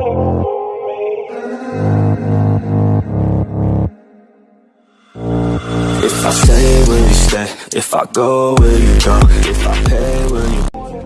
If I stay, will you stay? If I go, will you go? If I pay, will you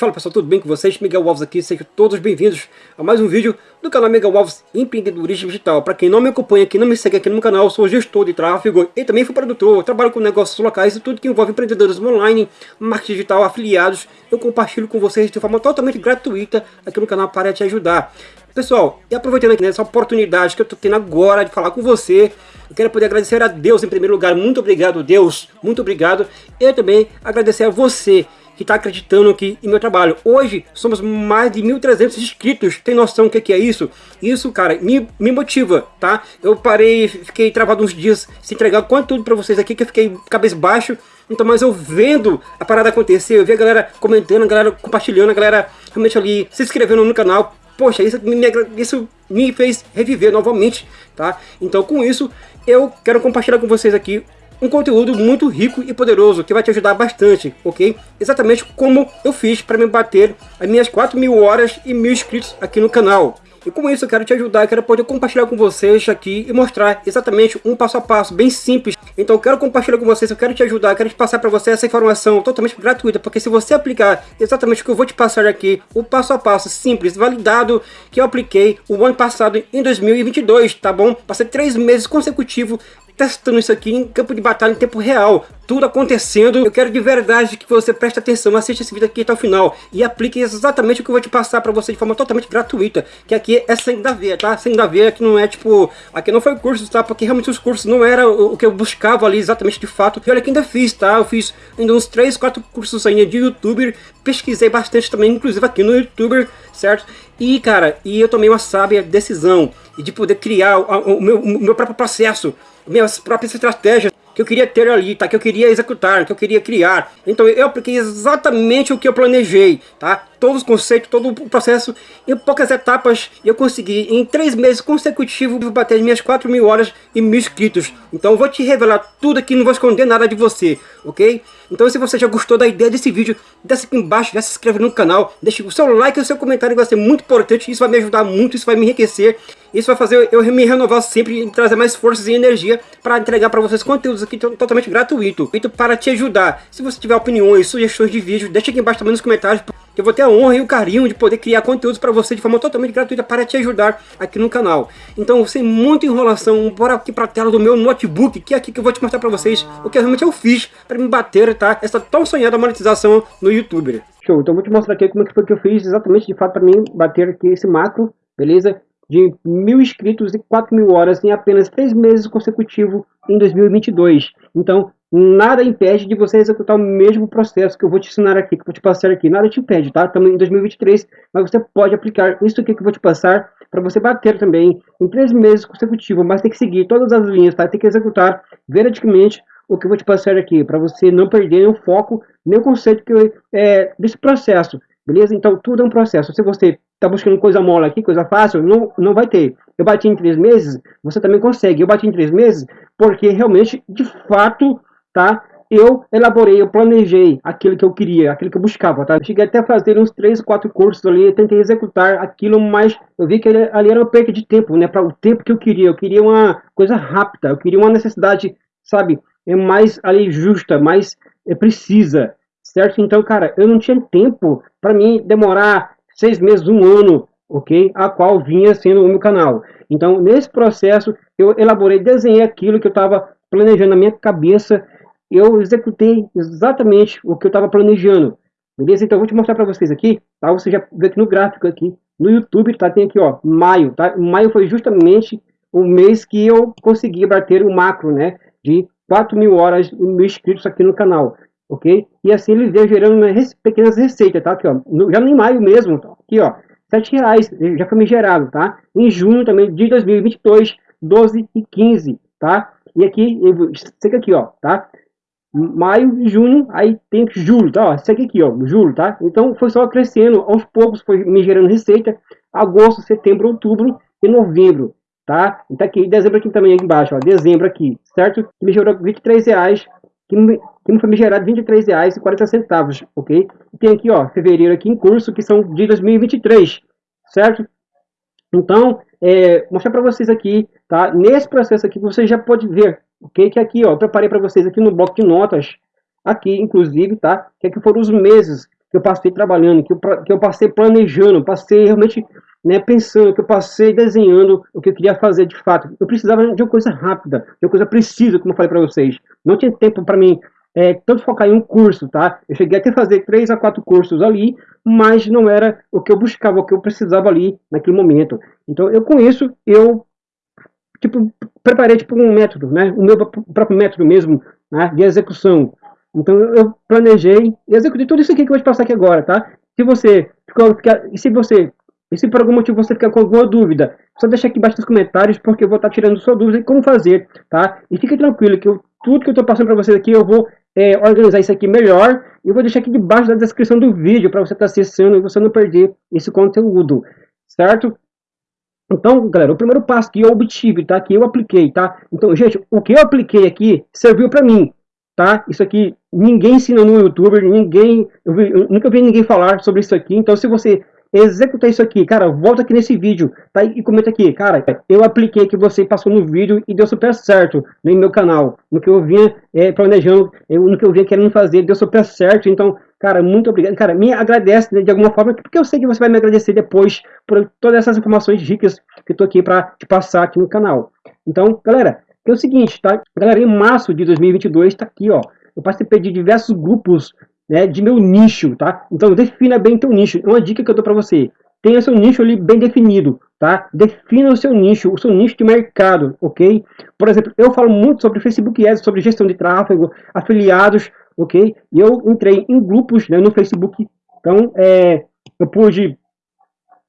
Fala pessoal, tudo bem com vocês? Miguel Alves aqui, sejam todos bem-vindos a mais um vídeo do canal Miguel Alves Empreendedorismo Digital. Para quem não me acompanha aqui, não me segue aqui no meu canal, sou gestor de tráfego e também fui produtor, trabalho com negócios locais e tudo que envolve empreendedores online, marketing digital, afiliados, eu compartilho com vocês de forma totalmente gratuita aqui no canal para te ajudar. Pessoal, e aproveitando aqui nessa oportunidade que eu estou tendo agora de falar com você, eu quero poder agradecer a Deus em primeiro lugar, muito obrigado Deus, muito obrigado, e também agradecer a você que está acreditando aqui em meu trabalho. Hoje somos mais de 1.300 inscritos. Tem noção do que, que é isso? Isso, cara, me, me motiva, tá? Eu parei, fiquei travado uns dias sem entregar tudo para vocês aqui, que eu fiquei cabeça baixo. Então, mas eu vendo a parada acontecer, eu vi a galera comentando, a galera compartilhando, a galera realmente ali se inscrevendo no canal. Poxa, isso me, isso me fez reviver novamente, tá? Então, com isso, eu quero compartilhar com vocês aqui um conteúdo muito rico e poderoso que vai te ajudar bastante, ok? Exatamente como eu fiz para me bater as minhas 4 mil horas e mil inscritos aqui no canal. E com isso eu quero te ajudar, eu quero poder compartilhar com vocês aqui e mostrar exatamente um passo a passo, bem simples. Então eu quero compartilhar com vocês, eu quero te ajudar, eu quero te passar para você essa informação totalmente gratuita, porque se você aplicar exatamente o que eu vou te passar aqui, o passo a passo simples, validado, que eu apliquei o ano passado em 2022, tá bom? Passei três meses consecutivos testando isso aqui em campo de batalha em tempo real, tudo acontecendo. Eu quero de verdade que você preste atenção, assista esse vídeo aqui até o final e aplique exatamente o que eu vou te passar para você de forma totalmente gratuita, que aqui é sem da veia, tá? Sem da veia que não é tipo, aqui não foi curso, tá? Porque realmente os cursos não era o, o que eu buscava ali exatamente de fato. E olha que ainda fiz, tá? Eu fiz ainda uns 3, 4 cursos ainda de youtuber, pesquisei bastante também, inclusive aqui no youtuber, certo? E cara, e eu tomei uma sábia decisão de poder criar o, meu, o meu próprio processo, minhas próprias estratégias que eu queria ter ali, tá? Que eu queria executar, que eu queria criar. Então eu apliquei exatamente o que eu planejei, tá? Todos os conceitos, todo o processo em poucas etapas eu consegui em três meses consecutivos bater as minhas 4 mil horas e mil inscritos. Então eu vou te revelar tudo aqui, não vou esconder nada de você, ok? Então se você já gostou da ideia desse vídeo, desce aqui embaixo, já se inscreve no canal, deixe o seu like e o seu comentário, vai ser muito importante, isso vai me ajudar muito, isso vai me enriquecer. Isso vai fazer eu me renovar sempre e trazer mais forças e energia para entregar para vocês conteúdos aqui totalmente gratuito. Feito para te ajudar. Se você tiver opiniões, sugestões de vídeo, deixa aqui embaixo também nos comentários. Eu vou ter a honra e o carinho de poder criar conteúdos para você de forma totalmente gratuita para te ajudar aqui no canal. Então, sem muita enrolação, bora aqui para a tela do meu notebook, que é aqui que eu vou te mostrar para vocês o que realmente eu fiz para me bater, tá? Essa tão sonhada monetização no YouTube. Show, então vou te mostrar aqui como é que foi que eu fiz exatamente de fato para mim bater aqui esse macro, beleza? De mil inscritos e 4 mil horas em apenas três meses consecutivos em 2022. Então, nada impede de você executar o mesmo processo que eu vou te ensinar aqui, que eu vou te passar aqui. Nada te impede, tá? Estamos em 2023, mas você pode aplicar isso aqui que eu vou te passar para você bater também em três meses consecutivos, mas tem que seguir todas as linhas, tá? Tem que executar veridicamente o que eu vou te passar aqui, para você não perder o foco, nem o conceito que eu, é, desse processo. Beleza? Então, tudo é um processo. Se você está buscando coisa mole aqui, coisa fácil, não, não vai ter. Eu bati em três meses, você também consegue. Eu bati em três meses porque realmente, de fato, tá? Eu elaborei, eu planejei aquilo que eu queria, aquilo que eu buscava, tá? Cheguei até a fazer uns três, quatro cursos ali, tentei executar aquilo, mas eu vi que ali era uma perda de tempo, né? Para o tempo que eu queria. Eu queria uma coisa rápida, eu queria uma necessidade, sabe? É mais ali justa, mais é, precisa certo? Então, cara, eu não tinha tempo para mim demorar seis meses, um ano, ok? A qual vinha sendo o meu canal. Então, nesse processo, eu elaborei, desenhei aquilo que eu estava planejando na minha cabeça, eu executei exatamente o que eu estava planejando. Beleza? Então, eu vou te mostrar para vocês aqui, tá? Você já vê aqui no gráfico aqui, no YouTube, tá? Tem aqui, ó, maio, tá? Maio foi justamente o mês que eu consegui bater o macro, né? De 4 mil horas mil inscritos aqui no canal ok? E assim ele veio gerando pequenas receitas, tá? Aqui, ó, no, já em maio mesmo, tá? aqui, ó, sete reais, já foi me gerado, tá? Em junho também de 2022, 12 e 15, tá? E aqui, segue aqui, ó, tá? Maio e junho, aí tem julho, tá? Ó, aqui, ó, julho, tá? Então foi só crescendo, aos poucos foi me gerando receita, agosto, setembro, outubro e novembro, tá? Então aqui, dezembro aqui também, aqui embaixo, ó, dezembro aqui, certo? Me gerou 23 reais, que que me foi gerado R$ 23,40, ok? E tem aqui, ó, fevereiro aqui em curso, que são de 2023, certo? Então, é, mostrar para vocês aqui, tá? Nesse processo aqui, você já pode ver, ok? Que aqui, ó, preparei para vocês aqui no bloco de notas, aqui, inclusive, tá? Que aqui foram os meses que eu passei trabalhando, que eu, que eu passei planejando, passei realmente né, pensando, que eu passei desenhando o que eu queria fazer de fato. Eu precisava de uma coisa rápida, de uma coisa precisa, como eu falei para vocês. Não tinha tempo para mim é, tanto focar em um curso, tá? Eu cheguei até a fazer três a quatro cursos ali, mas não era o que eu buscava, o que eu precisava ali naquele momento. Então, eu com isso, eu tipo, preparei tipo um método, né? O meu próprio método mesmo, né? De execução. Então, eu planejei e executei tudo isso aqui que eu vou te passar aqui agora, tá? Se você ficou, se você e se por algum motivo você ficar com alguma dúvida, só deixa aqui embaixo nos comentários, porque eu vou estar tirando sua dúvida e como fazer, tá? E fique tranquilo que eu, tudo que eu estou passando para vocês aqui, eu vou é, organizar isso aqui melhor. E vou deixar aqui debaixo da descrição do vídeo, para você estar tá acessando e você não perder esse conteúdo, certo? Então, galera, o primeiro passo que eu obtive, tá? Que eu apliquei, tá? Então, gente, o que eu apliquei aqui serviu para mim, tá? Isso aqui ninguém ensina no YouTube, ninguém, eu, vi, eu nunca vi ninguém falar sobre isso aqui. Então, se você executar isso aqui, cara, volta aqui nesse vídeo, tá? E comenta aqui, cara, eu apliquei que você passou no vídeo e deu super certo no meu canal, no que eu vinha é, planejando, eu, no que eu vinha querendo fazer, deu super certo, então, cara, muito obrigado, cara, me agradece né, de alguma forma, porque eu sei que você vai me agradecer depois por todas essas informações ricas que eu tô aqui para te passar aqui no canal. Então, galera, é o seguinte, tá? Galera, em março de 2022, tá aqui, ó, eu participei de diversos grupos né, de meu nicho, tá? Então defina bem teu nicho. Uma dica que eu dou para você. Tenha seu nicho ali bem definido, tá? Defina o seu nicho, o seu nicho de mercado, ok? Por exemplo, eu falo muito sobre Facebook Ads, sobre gestão de tráfego, afiliados, ok? E eu entrei em grupos né, no Facebook, então é, eu pude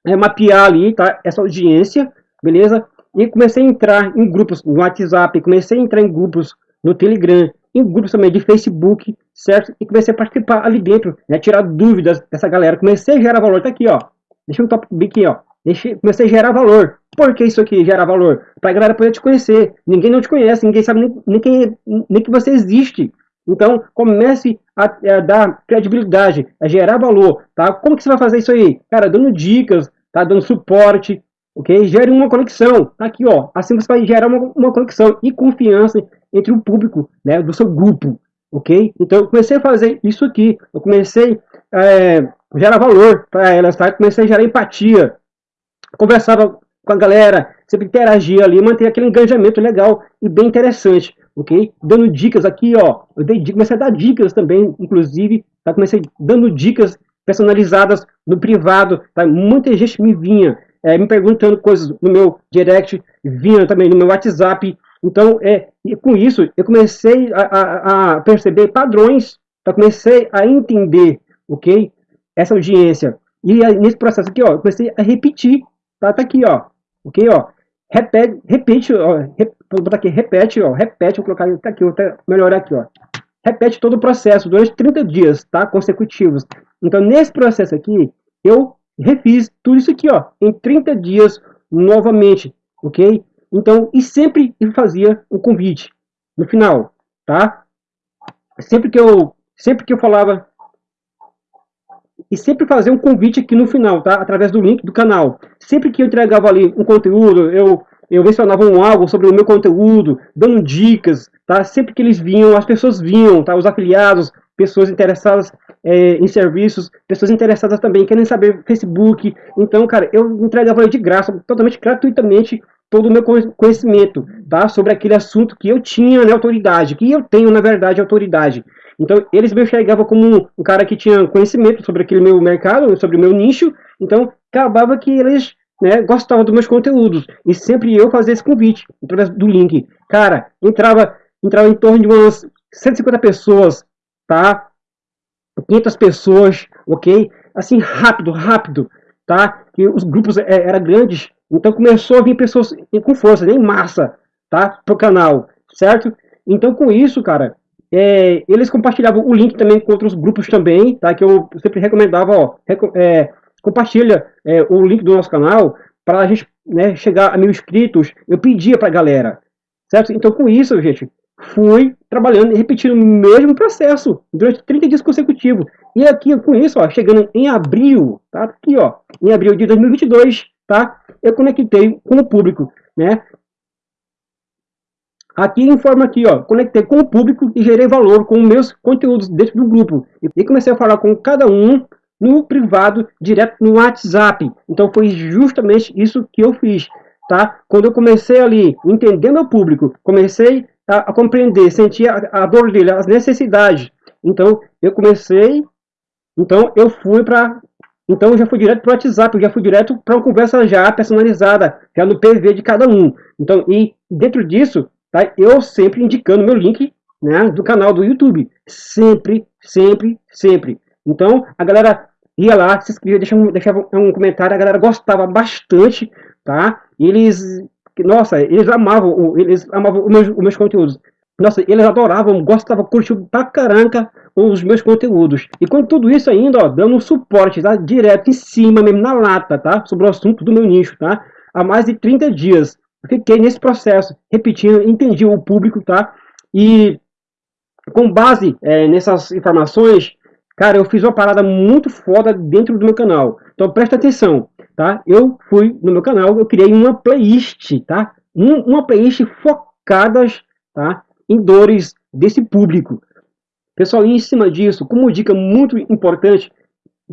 é, mapear ali, tá? Essa audiência, beleza? E comecei a entrar em grupos no WhatsApp, comecei a entrar em grupos no Telegram, em grupos também de Facebook, certo? E comecei a participar ali dentro, né? Tirar dúvidas dessa galera. Comecei a gerar valor. Tá aqui, ó. Deixa um top aqui, ó. Deixei, comecei a gerar valor. Por que isso aqui gera valor? Para a galera poder te conhecer. Ninguém não te conhece, ninguém sabe nem, nem, que, nem que você existe. Então, comece a, a, dar credibilidade, a gerar valor, tá? Como que você vai fazer isso aí? Cara, dando dicas, tá? Dando suporte, ok? Gere uma conexão, tá aqui, ó. Assim você vai gerar uma, uma conexão e confiança entre o público, né? Do seu grupo, ok? Então eu comecei a fazer isso aqui, eu comecei a é, gerar valor para elas, tá? Comecei a gerar empatia, conversava com a galera, sempre interagia ali, manter aquele engajamento legal e bem interessante, ok? Dando dicas aqui, ó, eu dei, comecei a dar dicas também, inclusive, tá? Comecei dando dicas personalizadas no privado, tá? Muita gente me vinha é, me perguntando coisas no meu direct, vinha também no meu WhatsApp, então, é, e com isso, eu comecei a, a, a perceber padrões, eu comecei a entender, ok? Essa audiência. E aí, nesse processo aqui, ó, eu comecei a repetir, tá? Tá aqui, ó, ok, ó. Repete, repete, ó, rep, vou botar aqui, repete, ó, repete, vou colocar tá aqui, vou até melhorar aqui, ó. Repete todo o processo durante 30 dias, tá? Consecutivos. Então, nesse processo aqui, eu refiz tudo isso aqui, ó, em 30 dias novamente, ok? Então, e sempre fazia um convite no final, tá? Sempre que eu, sempre que eu falava e sempre fazer um convite aqui no final, tá? Através do link do canal. Sempre que eu entregava ali um conteúdo, eu eu mencionava um algo sobre o meu conteúdo, dando dicas, tá? Sempre que eles vinham, as pessoas vinham, tá? Os afiliados, pessoas interessadas é, em serviços, pessoas interessadas também, querem saber Facebook. Então, cara, eu entregava de graça, totalmente gratuitamente, todo o meu conhecimento tá? sobre aquele assunto que eu tinha né, autoridade, que eu tenho, na verdade, autoridade. Então, eles me enxergavam como um, um, cara que tinha conhecimento sobre aquele meu mercado, sobre o meu nicho, então acabava que eles né, gostavam dos meus conteúdos, e sempre eu fazia esse convite, através do link. Cara, entrava, entrava em torno de umas 150 pessoas, tá? 500 pessoas, ok? Assim, rápido, rápido, tá? Que os grupos é, eram grandes, então começou a vir pessoas com força, em massa, tá? Pro canal, certo? Então com isso, cara, é, eles compartilhavam o link também com outros grupos também, tá? Que eu sempre recomendava, ó, é, compartilha é, o link do nosso canal para a gente né, chegar a mil inscritos. Eu pedia pra galera, certo? Então com isso, gente, fui trabalhando e repetindo o mesmo processo durante 30 dias consecutivos. E aqui, com isso, ó, chegando em abril, tá? Aqui, ó, em abril de 2022, tá? Eu conectei com o público, né? Aqui informa aqui, ó, conectei com o público e gerei valor com meus conteúdos dentro do grupo. E comecei a falar com cada um no privado, direto no WhatsApp. Então foi justamente isso que eu fiz, tá? Quando eu comecei ali, entender meu público, comecei a, a compreender, sentir a, a dor dele, as necessidades. Então eu comecei, então eu fui para então eu já fui direto para o WhatsApp, eu já fui direto para uma conversa já personalizada, já no PV de cada um. Então, e dentro disso, tá, eu sempre indicando meu link né, do canal do YouTube. Sempre, sempre, sempre. Então, a galera ia lá, se inscrevia, deixava, deixava um comentário, a galera gostava bastante, tá? Eles, nossa, eles amavam, eles amavam os meus, os meus conteúdos. Nossa, eles adoravam, gostavam, curtiam pra caramba os meus conteúdos. E com tudo isso ainda, ó, dando suporte, tá? Direto em cima, mesmo na lata, tá? Sobre o assunto do meu nicho, tá? Há mais de 30 dias. Fiquei nesse processo, repetindo, entendi o público, tá? E com base é, nessas informações, Cara, eu fiz uma parada muito foda dentro do meu canal. Então presta atenção, tá? Eu fui no meu canal, eu criei uma playlist, tá? Um, uma playlist focadas, tá? Em dores desse público. Pessoal, em cima disso, como dica muito importante,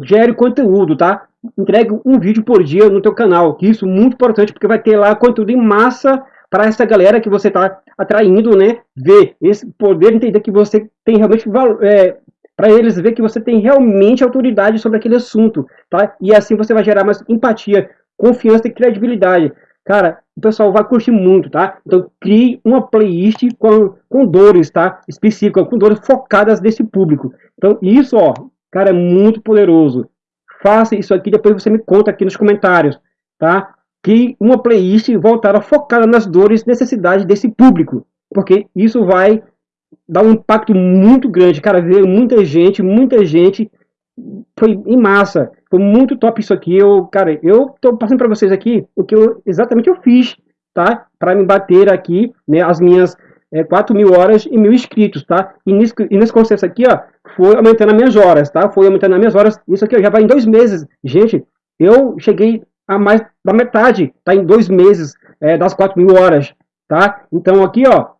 gere conteúdo, tá? Entregue um vídeo por dia no teu canal. Isso é muito importante, porque vai ter lá conteúdo em massa para essa galera que você está atraindo, né? Ver esse poder entender que você tem realmente é, para eles ver que você tem realmente autoridade sobre aquele assunto, tá? E assim você vai gerar mais empatia, confiança e credibilidade. Cara, o pessoal vai curtir muito, tá? Então crie uma playlist com, com dores, tá? Específica, com dores focadas nesse público. Então isso, ó, cara, é muito poderoso. Faça isso aqui, depois você me conta aqui nos comentários, tá? Que uma playlist voltada focada nas dores necessidades desse público. Porque isso vai dá um impacto muito grande. Cara, veio muita gente, muita gente. Foi em massa. Foi muito top isso aqui. Eu, cara, eu tô passando para vocês aqui o que eu exatamente eu fiz, tá? Para me bater aqui, né, as minhas é, 4 mil horas e mil inscritos, tá? E nesse, e nesse conceito aqui, ó, foi aumentando as minhas horas, tá? Foi aumentando as minhas horas. Isso aqui ó, já vai em dois meses. Gente, eu cheguei a mais da metade, tá? Em dois meses é, das 4 mil horas, tá? Então aqui, ó,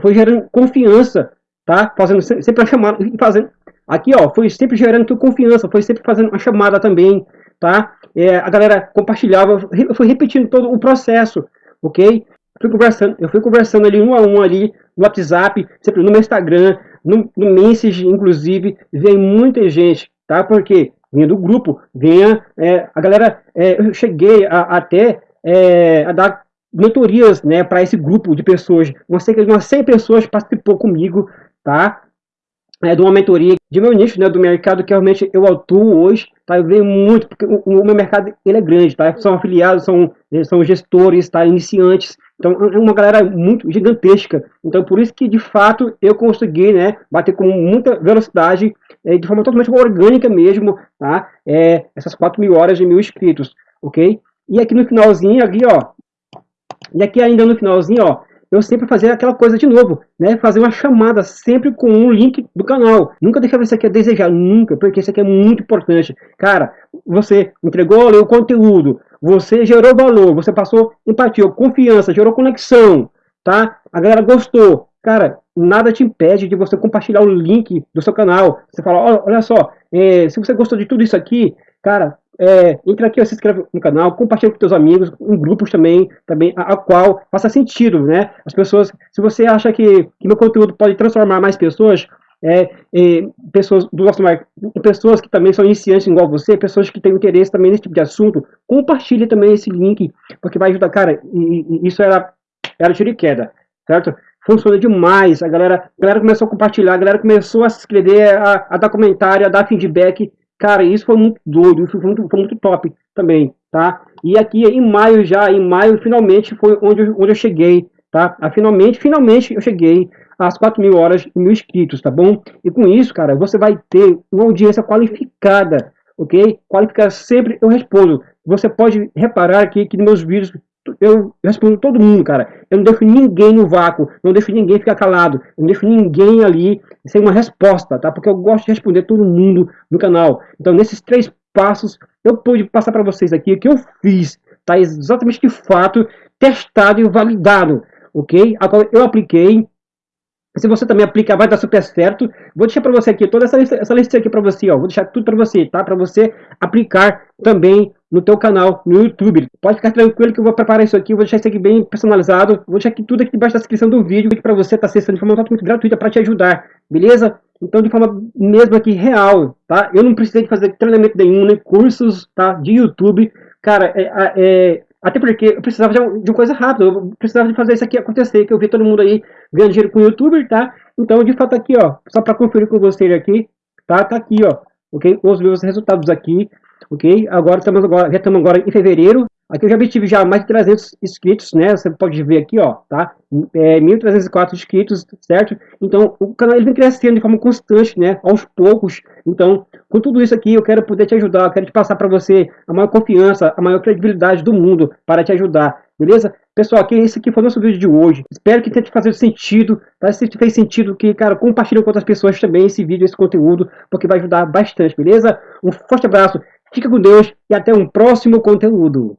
foi gerando confiança, tá? Fazendo sempre a chamada, fazendo aqui, ó, foi sempre gerando confiança, foi sempre fazendo uma chamada também, tá? É, a galera compartilhava, eu fui repetindo todo o processo, ok? Fui conversando, eu fui conversando ali um a um ali no WhatsApp, sempre no meu Instagram, no, no Message, inclusive, vem muita gente, tá? Porque vinha do grupo, vinha é, a galera, é, eu cheguei a, até é, a dar mentorias né, para esse grupo de pessoas. Uma cerca de umas 100 pessoas participou comigo, tá? É, de uma mentoria de meu nicho, né, do mercado que realmente eu atuo hoje, tá? Eu venho muito, porque o, o meu mercado ele é grande, tá? São afiliados, são, são gestores, tá? Iniciantes, então é uma galera muito gigantesca. Então por isso que de fato eu consegui, né, bater com muita velocidade, é, de forma totalmente orgânica mesmo, tá? É, essas 4 mil horas de mil inscritos, ok? E aqui no finalzinho, aqui, ó, e aqui ainda no finalzinho, ó, eu sempre fazia aquela coisa de novo, né? Fazer uma chamada sempre com um link do canal. Nunca deixava isso aqui a desejar, nunca, porque isso aqui é muito importante. Cara, você entregou ali o conteúdo, você gerou valor, você passou empatia, confiança, gerou conexão, tá? A galera gostou. Cara, nada te impede de você compartilhar o link do seu canal. Você fala, olha só, é, se você gostou de tudo isso aqui, cara, é, entra aqui, se inscreve no canal, compartilha com seus amigos, em grupos também, também a, a, qual faça sentido, né? As pessoas, se você acha que, que meu conteúdo pode transformar mais pessoas, é, é, pessoas do nosso pessoas que também são iniciantes igual você, pessoas que têm interesse também nesse tipo de assunto, compartilhe também esse link, porque vai ajudar, cara, e, e isso era, era tiro de queda, certo? Funciona demais, a galera, a galera começou a compartilhar, a galera começou a se inscrever, a, a dar comentário, a dar feedback, Cara, isso foi muito doido, isso foi muito, foi muito top também, tá? E aqui em maio já, em maio finalmente foi onde eu, onde eu cheguei, tá? Ah, finalmente, finalmente eu cheguei às 4 mil horas e mil inscritos, tá bom? E com isso, cara, você vai ter uma audiência qualificada, ok? Qualificada sempre eu respondo. Você pode reparar aqui que meus vídeos eu respondo todo mundo, cara. Eu não deixo ninguém no vácuo, não deixo ninguém ficar calado, não deixo ninguém ali sem uma resposta, tá? Porque eu gosto de responder todo mundo no canal. Então, nesses três passos, eu pude passar para vocês aqui o que eu fiz, tá? Exatamente de fato, testado e validado, ok? Agora, eu apliquei, se você também aplicar, vai dar super certo. Vou deixar para você aqui toda essa lista, essa lista aqui para você, ó. Vou deixar tudo para você, tá? Para você aplicar também no teu canal no YouTube. Pode ficar tranquilo que eu vou preparar isso aqui, vou deixar isso aqui bem personalizado. Vou deixar aqui tudo aqui debaixo da descrição do vídeo para você estar tá acessando de forma totalmente gratuita para te ajudar, beleza? Então, de forma mesmo aqui real, tá? Eu não precisei de fazer treinamento nenhum, nem cursos, tá? De YouTube. Cara, é, é até porque eu precisava de, uma coisa rápida, eu precisava de fazer isso aqui acontecer, que eu vi todo mundo aí ganhando dinheiro com o youtuber, tá? Então, de fato, aqui, ó, só para conferir com vocês aqui, tá? Tá aqui, ó, ok? Os meus resultados aqui, ok? Agora estamos agora, já estamos agora em fevereiro, Aqui eu já obtive já mais de 300 inscritos, né? Você pode ver aqui, ó, tá? É, 1.304 inscritos, certo? Então, o canal ele vem crescendo de forma constante, né? Aos poucos. Então, com tudo isso aqui, eu quero poder te ajudar. Eu quero te passar para você a maior confiança, a maior credibilidade do mundo para te ajudar, beleza? Pessoal, aqui, esse aqui foi o nosso vídeo de hoje. Espero que tenha te fazer sentido. Tá? Se fez sentido, que, cara, compartilhe com outras pessoas também esse vídeo, esse conteúdo, porque vai ajudar bastante, beleza? Um forte abraço, fica com Deus e até um próximo conteúdo.